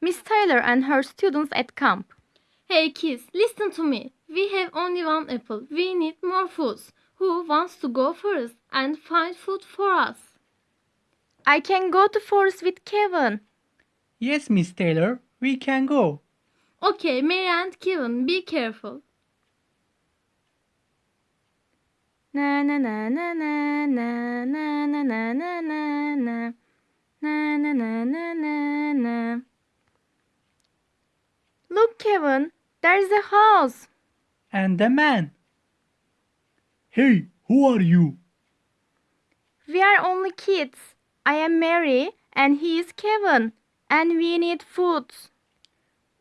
Miss Taylor and her students at camp. Hey kids, listen to me. We have only one apple. We need more foods. Who wants to go first and find food for us? I can go to forest with Kevin. Yes, Miss Taylor, we can go. Okay, Mary and Kevin, be careful. Na na na na na na na na na na na na na na na na na na There's a house. And a man. Hey, who are you? We are only kids. I am Mary and he is Kevin, and we need food.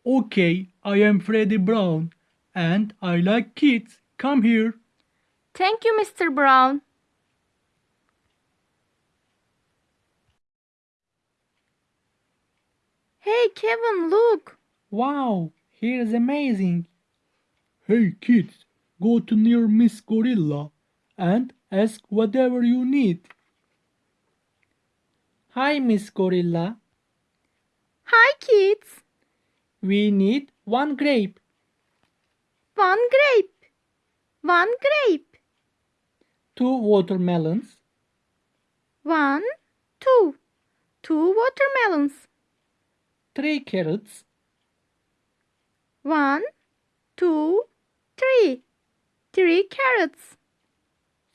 Okay, I am Freddy Brown, and I like kids. Come here. Thank you, Mr. Brown. Hey, Kevin, look. Wow, here's amazing. Hey kids, go to near Miss Gorilla and ask whatever you need. Hi, Miss Gorilla. Hi, kids. We need one grape, One grape. One grape. two watermelons, One, two. Two watermelons. three carrots, One, two, three. Three carrots.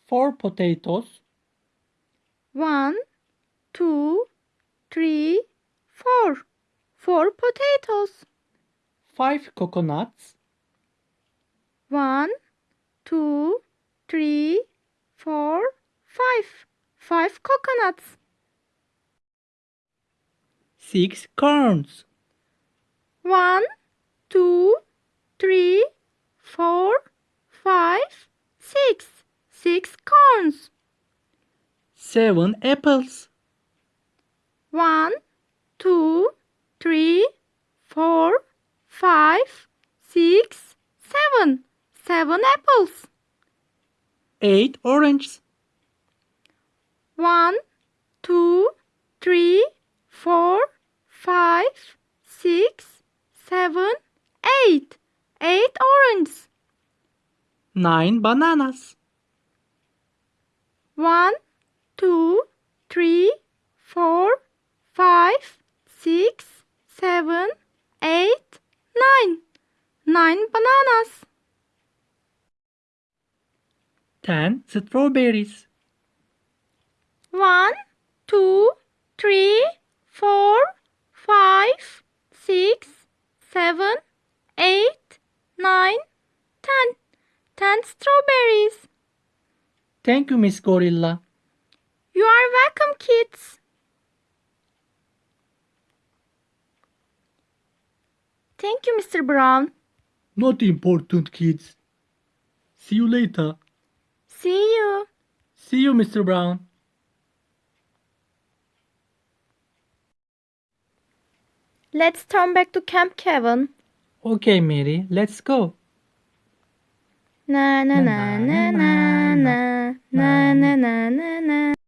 four potatoes, One, two, three, four. Four potatoes. five coconuts, One, two, three, four, five. Five coconuts. six corns, One, two, three, four, five, six. Six corns. seven apples, One, two, three, four, five, six, seven. Seven apples. eight oranges, One, two, three, four, five, six, seven, eight. Eight oranges. nine bananas, One, two, three, four, five, six, seven, eight, nine. Nine bananas. ten strawberries, One, two, three, four, five, six, seven, eight, nine, ten. Ten strawberries. Thank you, Miss Gorilla. You are welcome, kids. Thank you, Mr. Brown. Not important, kids. See you later. See you. See you, Mr. Brown. Let's turn back to Camp Kevin. Okay, Mary, let's go. Na na na na na na na na na na na